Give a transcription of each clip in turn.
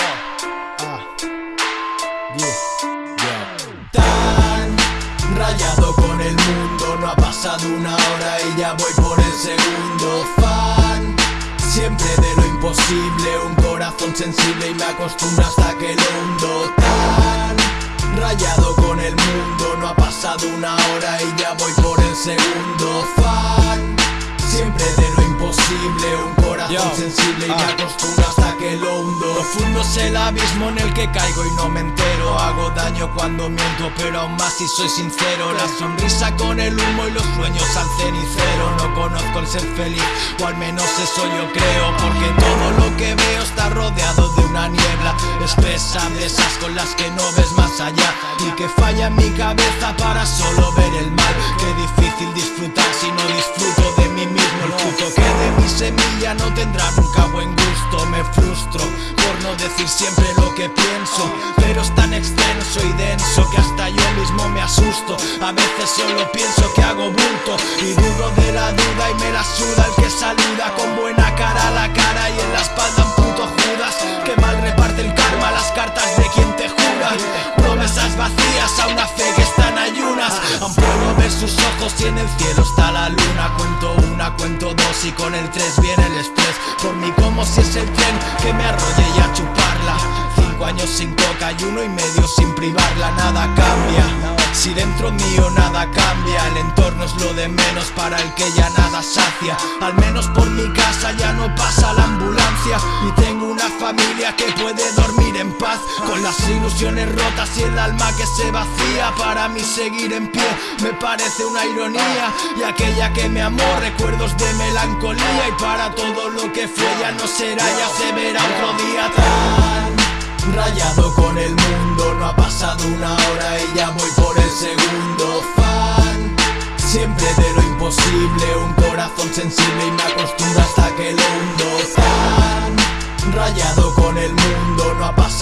Ah, yeah, yeah. Tan rayado con el mundo, no ha pasado una hora y ya voy por el segundo. Fan, siempre de lo imposible, un corazón sensible y me acostumbro hasta que lo hundo. Tan rayado con el mundo, no ha pasado una hora y ya voy por el segundo un corazón sensible y me ah. acostumbro hasta que lo hundo. Profundo es el abismo en el que caigo y no me entero. Hago daño cuando miento, pero aún más si soy sincero. La sonrisa con el humo y los sueños al cenicero. No conozco el ser feliz, o al menos eso yo creo Porque todo lo que veo está rodeado de una niebla. Espesa de esas con las que no ves más allá. Y que falla mi cabeza para solo ver el mal. Qué difícil disfrutar si no disfruto de mí mismo no tendrá nunca buen gusto. Me frustro por no decir siempre lo que pienso Pero es tan extenso y denso que hasta yo mismo me asusto. A veces solo pienso que hago bulto Y dudo de la duda y me la suda el que saluda Con buena cara a la cara y en la espalda un puto Judas Que mal reparte el karma las cartas de quien te jura. Promesas vacías a una fe que está en ayunas. Aún puedo ver sus ojos y en el cielo está la luna y con el tres viene el estrés. Por mí como si es el tren que me arrolle y a chuparla. Cinco años sin coca y uno y medio sin privarla. Nada cambia. Si dentro mío nada cambia, el entorno es lo de menos para el que ya nada sacia. Al menos por mi casa ya no pasa la ambulancia. Y tengo una familia que puede Con las ilusiones rotas y el alma que se vacía Para mí seguir en pie me parece una ironía. Y aquella que me amó recuerdos de melancolía. Y para todo lo que fue ya no será, ya se verá otro día tan Rayado con el mundo, no ha pasado una hora y ya voy por el segundo fan. Siempre de lo imposible, un corazón sensible y me acostumbro hasta que lo hundo tan Rayado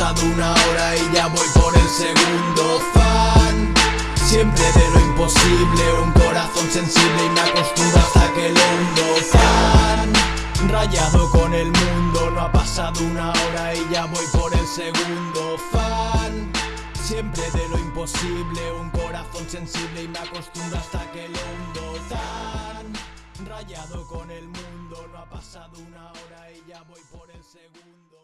pasado una hora y ya voy por el segundo fan. Siempre de lo imposible, un corazón sensible y me acostumbro hasta que lo hundo tan Rayado con el mundo, no ha pasado una hora y ya voy por el segundo fan. Siempre de lo imposible, un corazón sensible y me acostumbro hasta que lo hundo tan Rayado con el mundo, no ha pasado una hora y ya voy por el segundo